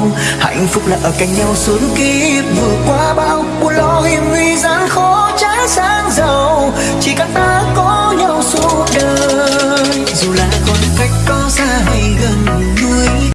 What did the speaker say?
nhau hạnh phúc là ở cạnh nhau suốt kiếp. Vượt qua bao buồn lo hiểm nguy gian khó trái sáng giàu. Chỉ cần ta có nhau suốt đời. Dù là còn cách có